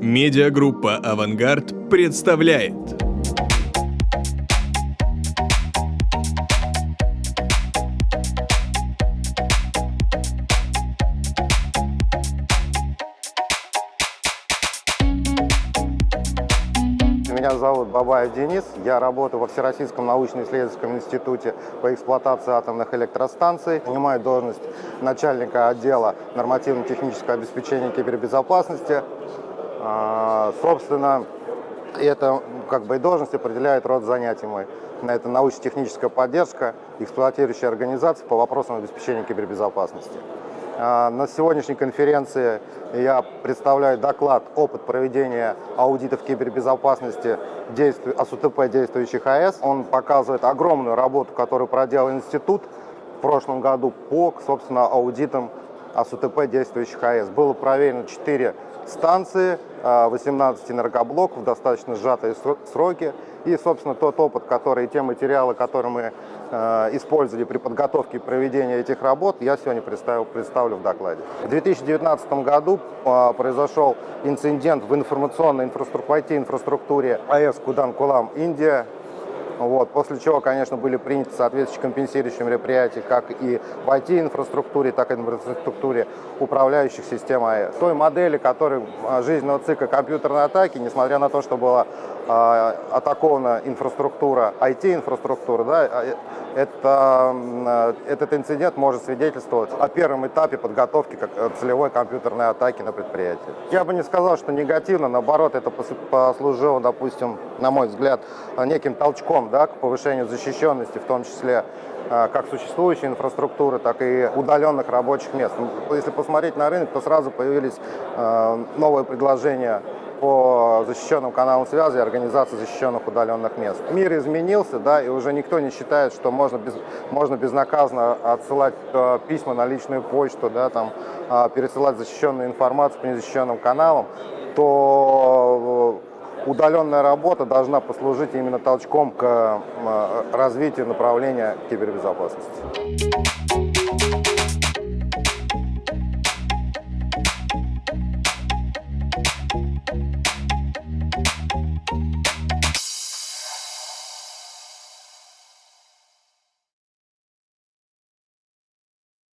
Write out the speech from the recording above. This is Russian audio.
Медиагруппа «Авангард» представляет Меня зовут Бабаев Денис. Я работаю во Всероссийском научно-исследовательском институте по эксплуатации атомных электростанций. Занимаю должность начальника отдела нормативно-технического обеспечения кибербезопасности. А, Собственно, эта как бы, и должность определяет род занятий мой. Это научно-техническая поддержка, эксплуатирующая организация по вопросам обеспечения кибербезопасности. А, На сегодняшней конференции я представляю доклад «Опыт проведения аудитов кибербезопасности АСУТП действующих АЭС». Он показывает огромную работу, которую проделал институт в прошлом году по, собственно, аудитам АСУТП действующих АЭС. Было проверено 4 станции, а, 18 энергоблоков в достаточно сжатые сро- сроки. И, собственно, тот опыт, который, те материалы, которые мы э, использовали при подготовке и проведении этих работ, я сегодня представил, представлю в докладе. В 2019 году э, произошел инцидент в информационной инфраструктуре, IT-инфраструктуре АЭС Кудан-Кулам, Индия. Вот, после чего, конечно, были приняты соответствующие компенсирующие мероприятия как и в IT-инфраструктуре, так и в инфраструктуре управляющих систем АЭС. Той модели, которой а, жизненного цикла компьютерной атаки, несмотря на то, что была а, атакована инфраструктура, IT-инфраструктура, да, а, э, это, а, этот инцидент может свидетельствовать о первом этапе подготовки как, э, целевой компьютерной атаки на предприятие. Я бы не сказал, что негативно, наоборот, это пос- послужило, допустим, на мой взгляд, неким толчком да, к повышению защищенности, в том числе а, как существующей инфраструктуры, так и удаленных рабочих мест. Ну, Если посмотреть на рынок, то сразу появились а, новые предложения по защищенным каналам связи и организации защищенных удаленных мест. Мир изменился, да, и уже никто не считает, что можно, без, можно безнаказанно отсылать э, письма на личную почту, да, там, э, пересылать защищенную информацию по незащищенным каналам, то удаленная работа должна послужить именно толчком к э, развитию направления кибербезопасности.